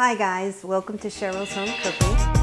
Hi guys, welcome to Cheryl's Home Cooking.